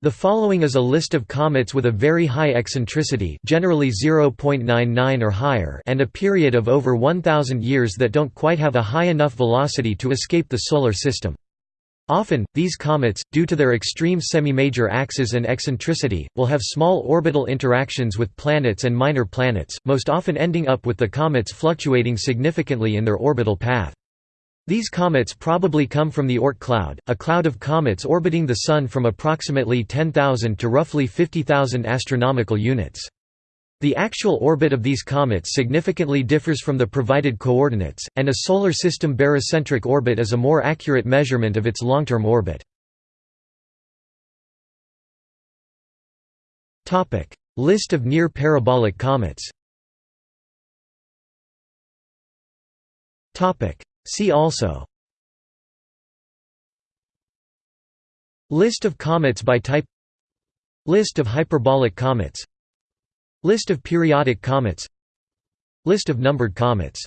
The following is a list of comets with a very high eccentricity generally 0.99 or higher and a period of over 1,000 years that don't quite have a high enough velocity to escape the Solar System. Often, these comets, due to their extreme semi-major axes and eccentricity, will have small orbital interactions with planets and minor planets, most often ending up with the comets fluctuating significantly in their orbital path. These comets probably come from the Oort cloud, a cloud of comets orbiting the Sun from approximately 10,000 to roughly 50,000 astronomical units. The actual orbit of these comets significantly differs from the provided coordinates, and a Solar System barycentric orbit is a more accurate measurement of its long-term orbit. List of near-parabolic comets See also. List of comets by type. List of hyperbolic comets. List of periodic comets. List of numbered comets